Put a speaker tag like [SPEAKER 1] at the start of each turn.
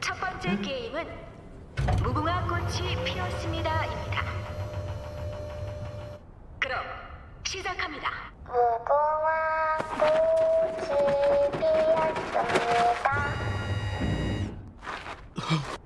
[SPEAKER 1] 첫 번째 게임은 무궁화 꽃이 피었습니다입니다. 그럼 시작합니다.
[SPEAKER 2] 무궁화 꽃이 피었습니다.